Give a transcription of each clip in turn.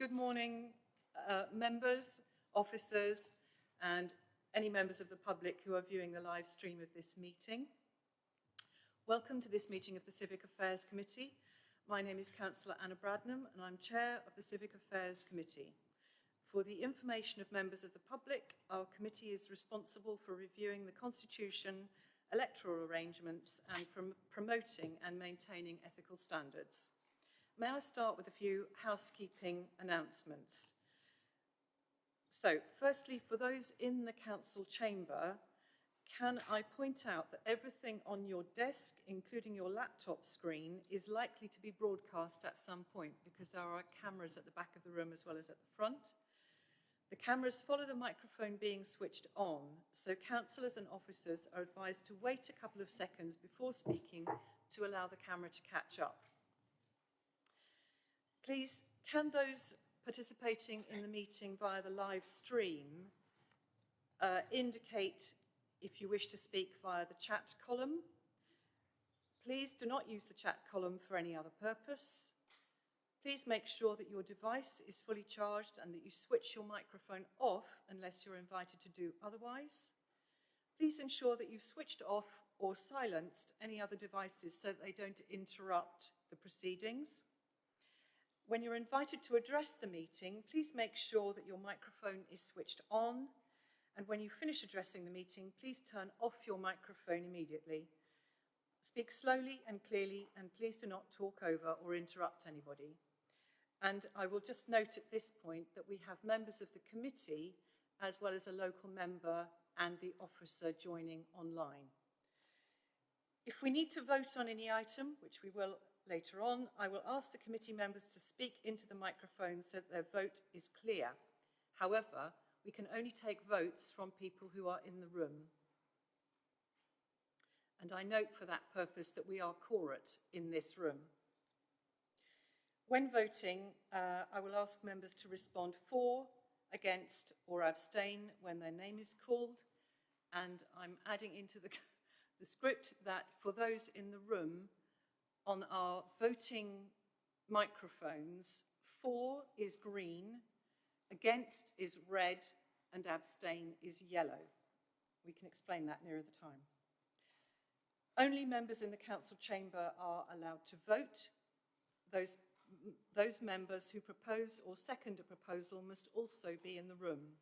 Good morning, uh, members, officers, and any members of the public who are viewing the live stream of this meeting. Welcome to this meeting of the Civic Affairs Committee. My name is Councillor Anna Bradnam and I'm Chair of the Civic Affairs Committee. For the information of members of the public, our committee is responsible for reviewing the Constitution, electoral arrangements and from promoting and maintaining ethical standards. May I start with a few housekeeping announcements? So, firstly, for those in the council chamber, can I point out that everything on your desk, including your laptop screen, is likely to be broadcast at some point because there are cameras at the back of the room as well as at the front. The cameras follow the microphone being switched on, so councillors and officers are advised to wait a couple of seconds before speaking to allow the camera to catch up. Please, can those participating in the meeting via the live stream uh, indicate if you wish to speak via the chat column. Please do not use the chat column for any other purpose. Please make sure that your device is fully charged and that you switch your microphone off unless you're invited to do otherwise. Please ensure that you've switched off or silenced any other devices so that they don't interrupt the proceedings. When you're invited to address the meeting, please make sure that your microphone is switched on and when you finish addressing the meeting, please turn off your microphone immediately. Speak slowly and clearly and please do not talk over or interrupt anybody. And I will just note at this point that we have members of the committee as well as a local member and the officer joining online. If we need to vote on any item, which we will later on, I will ask the committee members to speak into the microphone so that their vote is clear. However, we can only take votes from people who are in the room. And I note for that purpose that we are quorate in this room. When voting, uh, I will ask members to respond for, against or abstain when their name is called. And I'm adding into the, the script that for those in the room, on our voting microphones, for is green, against is red, and abstain is yellow. We can explain that nearer the time. Only members in the council chamber are allowed to vote. Those, those members who propose or second a proposal must also be in the room.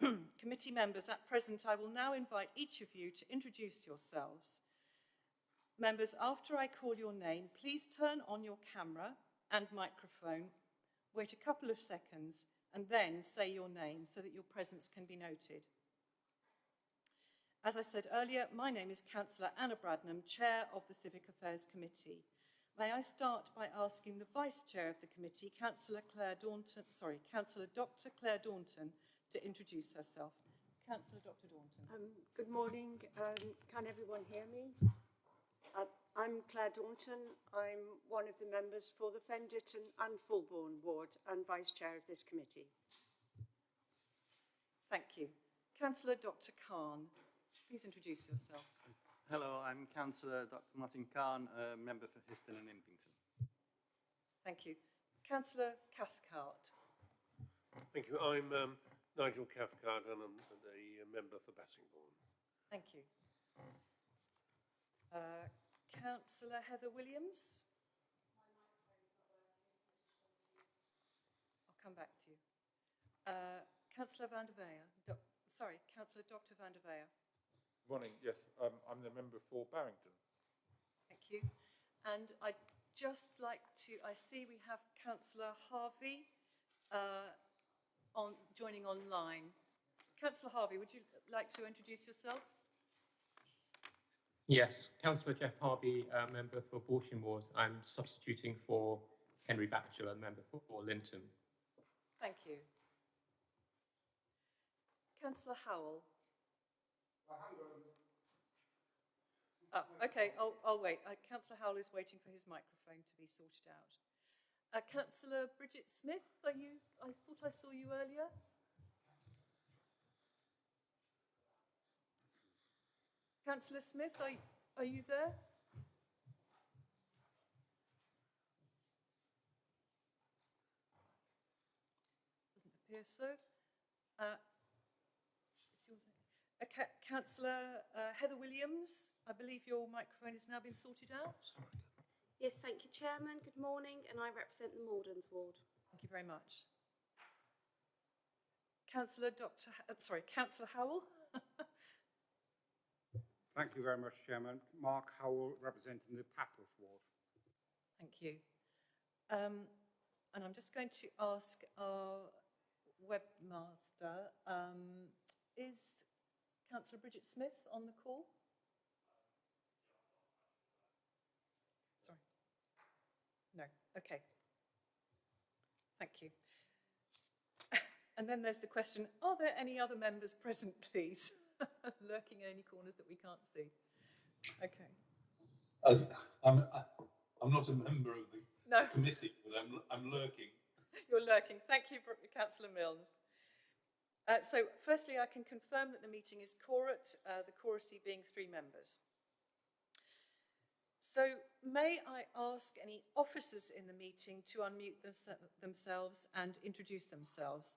Committee members, at present, I will now invite each of you to introduce yourselves. Members, after I call your name, please turn on your camera and microphone wait a couple of seconds, and then say your name so that your presence can be noted. As I said earlier, my name is Councillor Anna Bradnam, Chair of the Civic Affairs Committee. May I start by asking the Vice Chair of the committee, Councillor Claire Daunton, sorry, Councillor Dr. Claire Daunton, to introduce herself. Councillor Dr. Daunton. Um, good morning. Um, can everyone hear me? I'm Claire Daunton. I'm one of the members for the Fen Ditton and Fulbourn ward and Vice Chair of this committee. Thank you. Councillor Dr Khan, please introduce yourself. Hello, I'm Councillor Dr Martin Khan, a member for Histon and Impington. Thank you. Councillor Cathcart. Thank you. I'm um, Nigel Cathcart and I'm a member for Bassingbourn. Thank you. Uh, Councillor Heather Williams. I'll come back to you. Uh, Councillor van der Veer. Do sorry, Councillor Dr van der Veer. Good Morning, yes, um, I'm the member for Barrington. Thank you. And I'd just like to, I see we have Councillor Harvey uh, on, joining online. Councillor Harvey, would you like to introduce yourself? Yes, Councillor Jeff Harvey, uh, member for Horsham Ward. I'm substituting for Henry Batchelor, member for, for Linton. Thank you. Councillor Howell. Oh, okay, I'll, I'll wait. Uh, Councillor Howell is waiting for his microphone to be sorted out. Uh, Councillor Bridget Smith, are you? I thought I saw you earlier. Councillor Smith, are, are you there? appears so. Uh, it's yours, uh, Councillor uh, Heather Williams, I believe your microphone has now been sorted out. Yes, thank you, Chairman. Good morning, and I represent the Mordens ward. Thank you very much. Councillor Dr. H- uh, sorry, Councillor Howell. Thank you very much, Chairman. Mark Howell, representing the Papples ward. Thank you. Um, and I'm just going to ask our webmaster, um, is Councillor Bridget Smith on the call? Sorry. No, okay. Thank you. And then there's the question, are there any other members present, please? Lurking in any corners that we can't see. Okay. As I'm, I'm not a member of the No. committee, but I'm, I'm lurking. You're lurking. Thank you, Councillor Milnes. Uh, so, firstly, I can confirm that the meeting is quorate, uh, the quoracy being three members. So, may I ask any officers in the meeting to unmute themse- themselves and introduce themselves?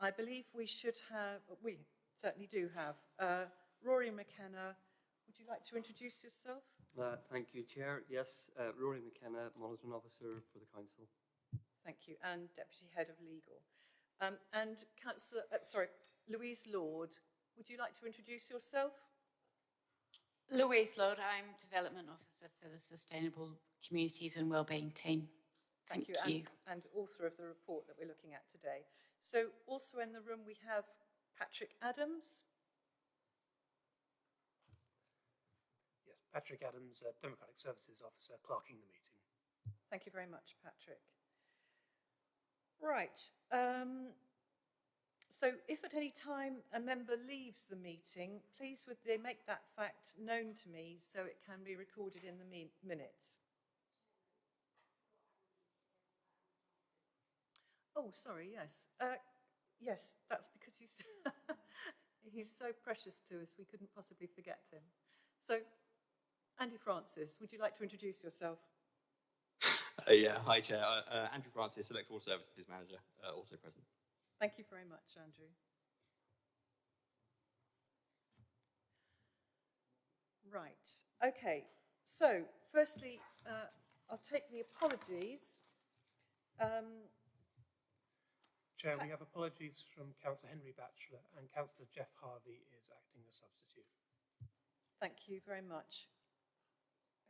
I believe we should have, we certainly do have, uh, Rory McKenna. Would you like to introduce yourself? Uh, thank you, Chair. Yes, uh, Rory McKenna, Monitoring Officer for the Council. Thank you, and Deputy Head of Legal. Um, and Councillor, uh, sorry, Louise Lord, would you like to introduce yourself? Louise Lord, I'm Development Officer for the Sustainable Communities and Wellbeing team. Thank, you. And, and author of the report that we're looking at today. So also in the room we have Patrick Adams. Yes, Patrick Adams, uh, Democratic Services Officer, clerking the meeting. Thank you very much, Patrick. Right. Um, so if at any time a member leaves the meeting, please would they make that fact known to me so it can be recorded in the minutes. Oh, sorry, yes. Uh, yes, that's because he's, he's so precious to us, we couldn't possibly forget him. So, Andy Francis, would you like to introduce yourself? Uh, yeah, hi Chair. Uh, uh, Andrew Francis, Electoral Services Manager, uh, also present. Thank you very much, Andrew. Right, okay. So, firstly, uh, I'll take the apologies. Um, Chair, we have apologies from Councillor Henry Batchelor and Councillor Jeff Harvey is acting as substitute. Thank you very much.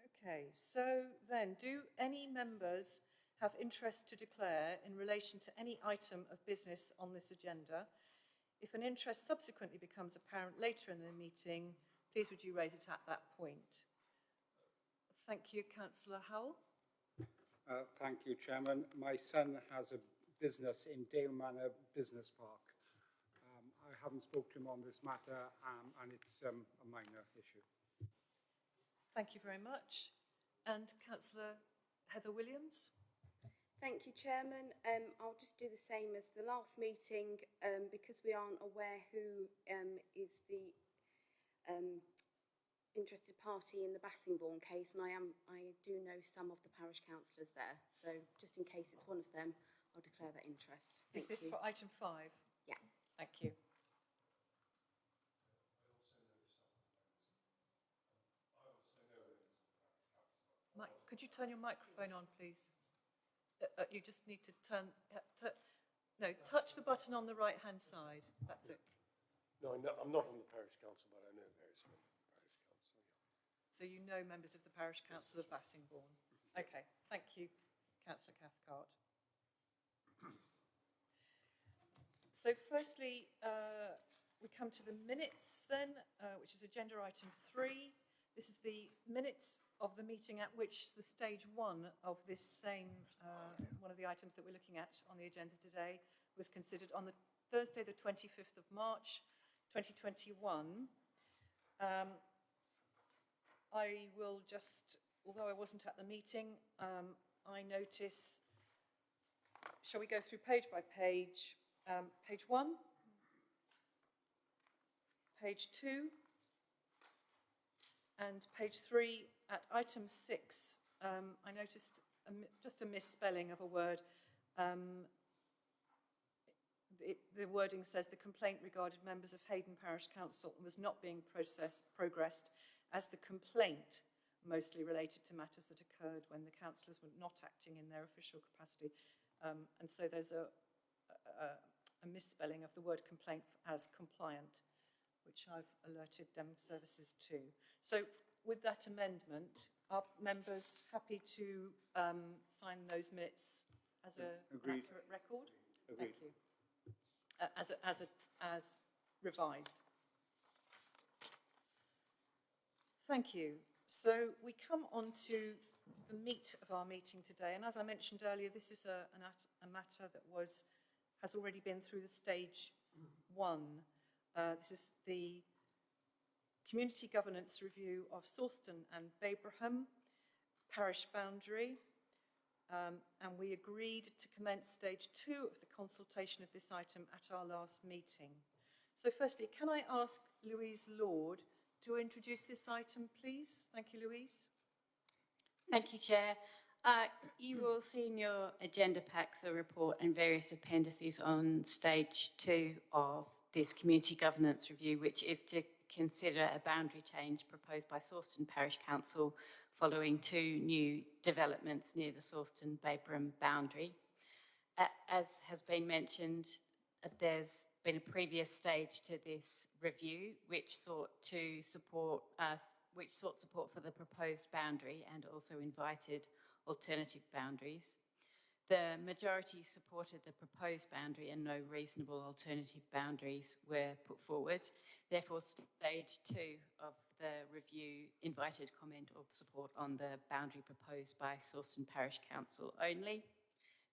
Okay, so then, do any members have interest to declare in relation to any item of business on this agenda? If an interest subsequently becomes apparent later in the meeting, please would you raise it at that point? Thank you, Councillor Howell. Uh, thank you, Chairman. My son has a business in Dale Manor Business Park. Um, I haven't spoken to him on this matter um, and it's um, a minor issue. Thank you very much. And Councillor Heather Williams. Thank you, Chairman. Um, I'll just do the same as the last meeting um, because we aren't aware who um, is the um, interested party in the Bassingbourne case, and I am I do know some of the parish councillors there. So just in case it's one of them, I'll declare that interest. Is this you. for item five? Yeah. Thank you. Mike, could you turn your microphone on, please? Uh, uh, you just need to turn, uh, tu- no, touch the button on the right-hand side. That's it. No, I know, I'm not on the parish council, but I know various members of the parish council. So you know members of the Parish Council of Bassingbourn. Okay, thank you, councillor Cathcart. So firstly, uh, we come to the minutes then, uh, which is agenda item three. This is the minutes of the meeting at which the stage one of this same, uh, one of the items that we're looking at on the agenda today was considered on the Thursday, the 25th of March, 2021. Um, I will just, although I wasn't at the meeting, um, I notice, shall we go through page by page? Um, page one, page two, and page three at item six. Um, I noticed a just a misspelling of a word. Um, it, the wording says the complaint regarded members of Heydon Parish Council and was not being processed, progressed as the complaint mostly related to matters that occurred when the councillors were not acting in their official capacity. Um, and so there's a, a, a misspelling of the word complaint as compliant, which I've alerted Dem Services to. So with that amendment, are members happy to um, sign those minutes as a Agreed. accurate record? Agreed. Thank you. Uh, as, a, as, a, as revised. Thank you. So we come on to the meat of our meeting today. And as I mentioned earlier, this is a, a matter that was, has already been through the stage one. Uh, this is the community governance review of Sawston and Babraham parish boundary. Um, and we agreed to commence stage two of the consultation of this item at our last meeting. So firstly, can I ask Louise Lord to introduce this item, please? Thank you, Louise. Thank you, Chair. Uh, you will see in your agenda packs a report and various appendices on stage two of this community governance review, which is to consider a boundary change proposed by Sawston Parish Council following two new developments near the Sawston Babraham boundary. Uh, as has been mentioned, uh, there's been a previous stage to this review which sought to support us, which sought support for the proposed boundary and also invited alternative boundaries. The majority supported the proposed boundary and no reasonable alternative boundaries were put forward. Therefore, stage two of the review invited comment or support on the boundary proposed by Sawston Parish Council only.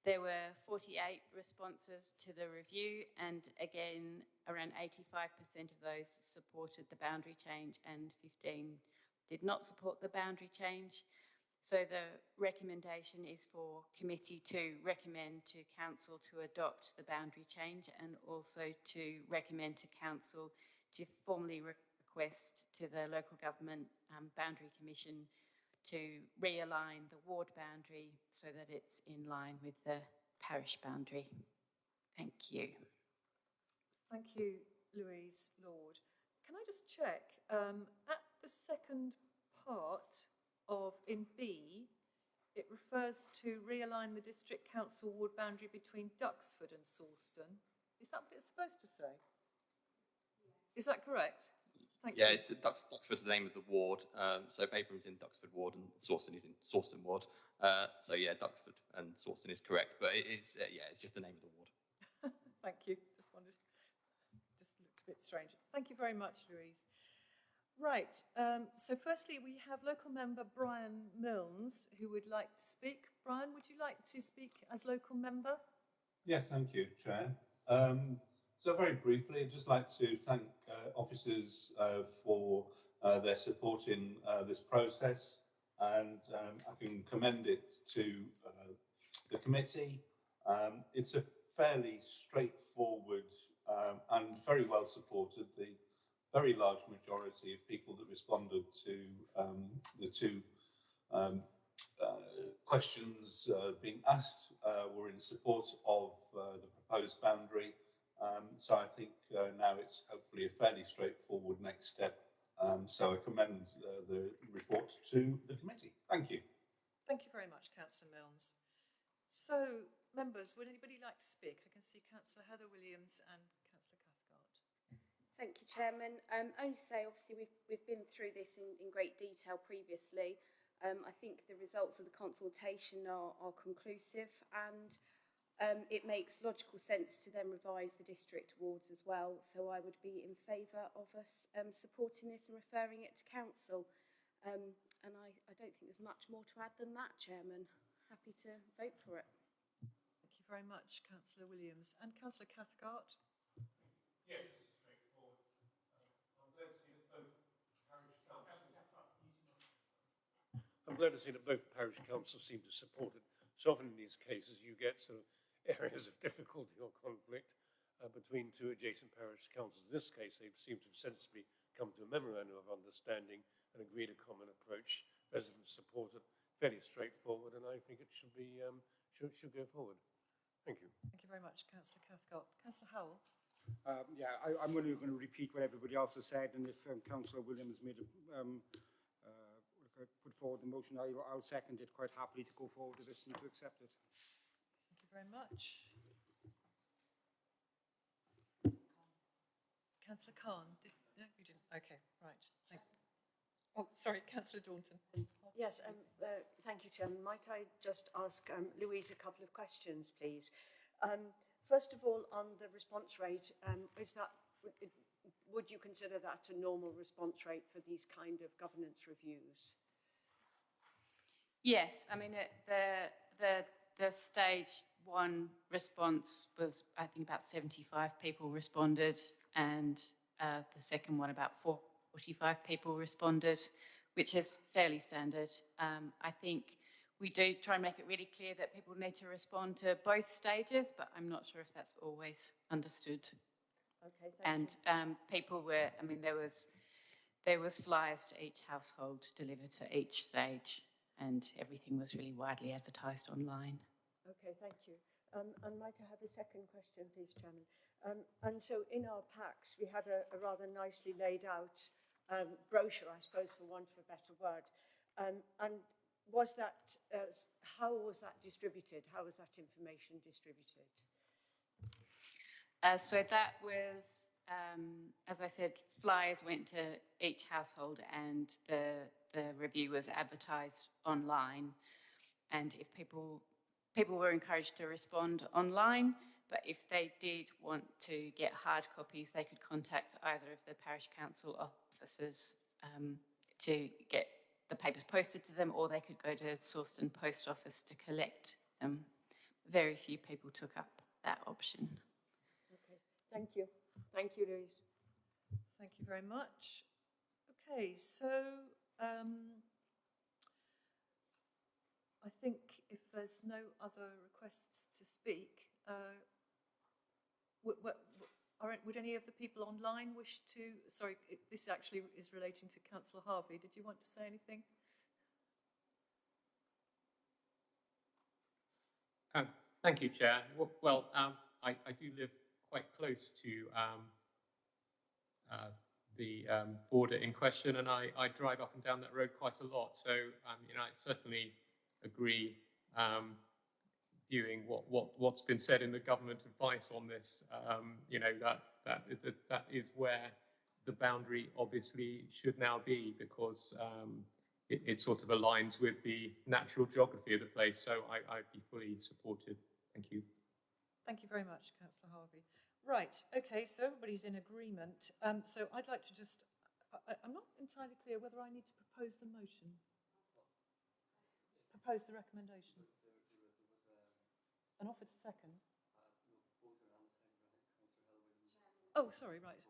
There were 48 responses to the review, and again, around 85% of those supported the boundary change, and 15 did not support the boundary change. So the recommendation is for committee to recommend to council to adopt the boundary change and also to recommend to council to formally request to the local government um, boundary commission to realign the ward boundary so that it's in line with the parish boundary. Thank you. Thank you, Louise Lord. Can I just check, um, at the second part of, in B, it refers to realign the district council ward boundary between Duxford and Sawston. Is that what it's supposed to say? Is that correct? Thank yeah, you. it's Dux, Duxford's the name of the ward. Um, so Babraham's in Duxford Ward and Sawston is in Sawston Ward. Uh, so yeah, Duxford and Sawston is correct, but it is uh, yeah, it's just the name of the ward. Thank you. Just wondered, just looked a bit strange. Thank you very much, Louise. Right, um, so firstly we have local member Brian Milnes who would like to speak. Brian, would you like to speak as local member? Yes, thank you, Chair. Um, so very briefly, I'd just like to thank uh, officers uh, for uh, their support in uh, this process and um, I can commend it to uh, the committee. Um, it's a fairly straightforward um, and very well supported. The very large majority of people that responded to um, the two um, uh, questions uh, being asked uh, were in support of uh, the proposed boundary. Um, so I think uh, now it's hopefully a fairly straightforward next step. Um, so I commend the report to the committee. Thank you. Thank you very much, Councillor Milnes. So, members, would anybody like to speak? I can see Councillor Heather Williams and. Thank you, Chairman. Um, only to say, obviously, we've, we've been through this in, in great detail previously. Um, I think the results of the consultation are, are conclusive and um, it makes logical sense to then revise the district wards as well. So I would be in favour of us um, supporting this and referring it to council. Um, and I, I don't think there's much more to add than that, Chairman. Happy to vote for it. Thank you very much, Councillor Williams. And Councillor Cathcart? Yes, it's straightforward. Um, I'm glad to see that both parish councils. I'm glad to see that both parish councils seem to support it. So often in these cases, you get sort of areas of difficulty or conflict uh, between two adjacent parish councils. In this case, they seem to have sensibly come to a memorandum of understanding and agreed a common approach. Residents support it, fairly straightforward, and I think it should be um, should, should go forward. Thank you. Thank you very much, councillor Cathcart. Councillor Howell? Um, yeah, I, I'm only going to repeat what everybody else has said, and if um, Councillor Williams made a, um, uh, put forward the motion, I, I'll second it quite happily to go forward with this and to accept it. Thank you very much. Councillor Khan? Did, no, you didn't. Okay, right. Thank Oh, sorry, Councillor Daunton. Yes, um, uh, thank you, Chairman. Might I just ask um, Louise a couple of questions, please? Um, first of all, on the response rate, um, is that would you consider that a normal response rate for these kind of governance reviews? Yes, I mean, it, the, the, the stage one response was, I think, about 75 people responded, and uh, the second one, about 45 people responded, which is fairly standard. Um, I think we do try and make it really clear that people need to respond to both stages, but I'm not sure if that's always understood. Okay, thank and um, people were, I mean, there was there was flyers to each household delivered to each stage, and everything was really widely advertised online. Okay, thank you. Um, and might I have a second question, please, Chairman? Um, and so in our packs, we had a, a rather nicely laid out um, brochure, I suppose, for want of a better word. Um, and was that, uh, how was that distributed? How was that information distributed? Uh, so that was, um, as I said, flyers went to each household, and the the review was advertised online. And if people people were encouraged to respond online, but if they did want to get hard copies, they could contact either of the parish council officers um, to get the papers posted to them, or they could go to Sawston Post Office to collect them. Very few people took up that option. Okay, thank you. Thank you, Louise. Thank you very much. Okay, so um, I think if there's no other requests to speak, uh, w- w- are, would any of the people online wish to? Sorry, it, this actually is relating to Councillor Harvey. Did you want to say anything? Um, thank you, Chair. Well, well um, I, I, do live quite close to um, uh, the um, border in question, and I, I, drive up and down that road quite a lot. So, um, you know, I certainly agree viewing what, what, what's been said in the government advice on this. You know, that, that, that is where the boundary obviously should now be because um, it, it, sort of aligns with the natural geography of the place. So I, I'd be fully supportive. Thank you. Thank you very much, Councillor Harvey. Right, okay, so everybody's in agreement. Um, so I'd like to just, I, I'm not entirely clear whether I need to propose the motion. Propose the recommendation. An offer to second? Oh, sorry, right.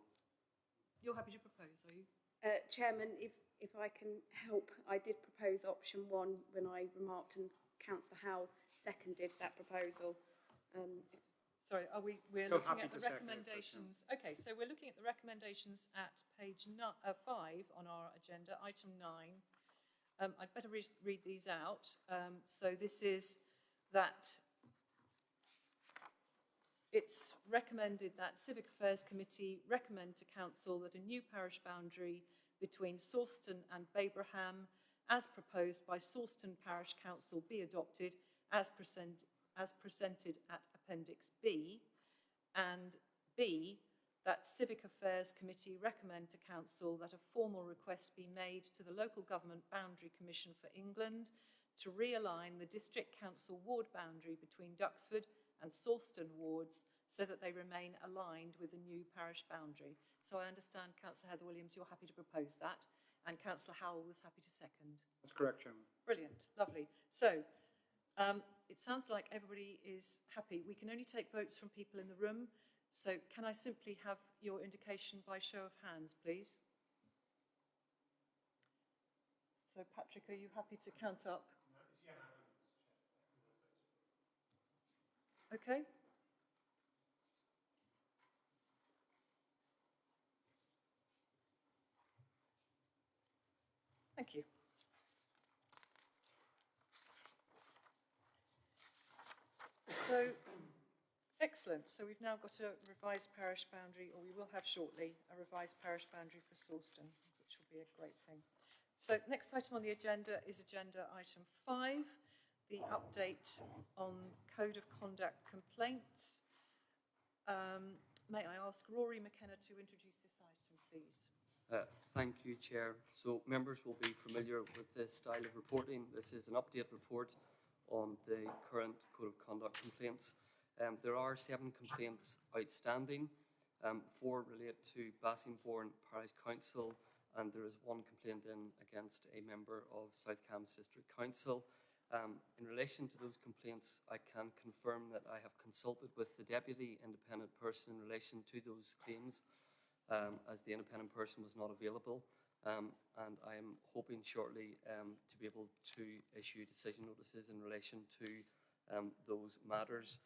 You're happy to propose, are you? Uh, Chairman, if, if I can help, I did propose option one when I remarked and Councillor Howell seconded that proposal. Um, Sorry, are we, we're looking at the it, recommendations. Okay, so we're looking at the recommendations at page no, uh, five on our agenda, item nine. Um, I'd better re read these out. Um, so this is that it's recommended that Civic Affairs Committee recommend to Council that a new parish boundary between Sawston and Babraham, as proposed by Sawston Parish Council, be adopted as, present, as presented at Appendix B, and B, that Civic Affairs Committee recommend to Council that a formal request be made to the Local Government Boundary Commission for England to realign the District Council ward boundary between Duxford and Sawston wards so that they remain aligned with the new parish boundary. So I understand, Councillor Heather Williams, you're happy to propose that, and Councillor Howell was happy to second. That's correct, Chairman. Brilliant, lovely. So um, it sounds like everybody is happy. We can only take votes from people in the room. So can I simply have your indication by show of hands, please? So Patrick, are you happy to count up? Okay. Thank you. So Excellent. So we've now got a revised parish boundary, or we will have shortly, a revised parish boundary for Sawston, which will be a great thing. So next item on the agenda is agenda item five, the update on code of conduct complaints. Um, may I ask Rory McKenna to introduce this item, please? Uh, Thank you, Chair. So members will be familiar with this style of reporting. This is an update report on the current Code of Conduct complaints. Um, There are seven complaints outstanding. Um, Four relate to Bassingbourn Parish Council, and there is one complaint in against a member of South Cambs District Council. Um, In relation to those complaints, I can confirm that I have consulted with the Deputy Independent Person in relation to those claims um, as the independent person was not available. Um, and I am hoping shortly um, to be able to issue decision notices in relation to um, those matters.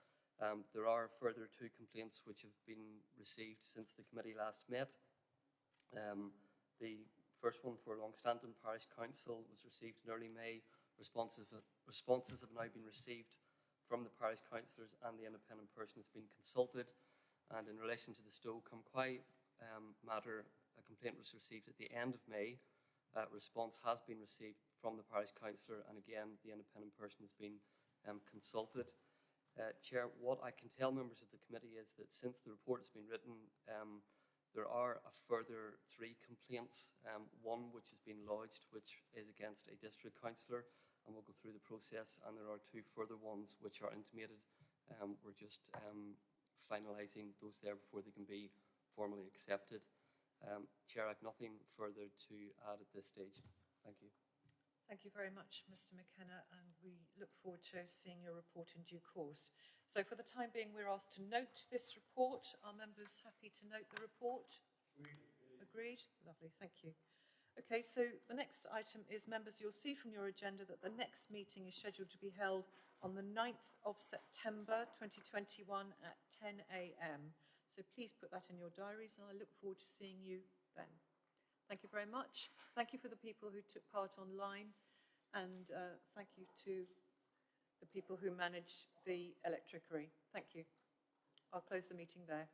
Um, there are further two complaints which have been received since the committee last met. Um, the first one for Longstanton Parish Council was received in early May. Responses, responses have now been received from the parish councillors and the independent person has been consulted. And in relation to the Stow cum Quy um, matter, complaint was received at the end of May. Uh, response has been received from the parish councillor, and again, the independent person has been um, consulted. Uh, Chair, what I can tell members of the committee is that since the report has been written, um, there are a further three complaints. Um, one which has been lodged, which is against a district councillor, and we'll go through the process. And there are two further ones which are intimated. Um, we're just um, finalising those there before they can be formally accepted. Um, Chair, I have nothing further to add at this stage. Thank you. Thank you very much, Mr McKenna, and we look forward to seeing your report in due course. So for the time being, we're asked to note this report. Are members happy to note the report? Agreed? Lovely, thank you. Okay, so the next item is, members, you'll see from your agenda that the next meeting is scheduled to be held on the 9th of September 2021 at 10 a.m. So please put that in your diaries and I look forward to seeing you then. Thank you very much. Thank you for the people who took part online and uh, thank you to the people who managed the electricery. Thank you. I'll close the meeting there.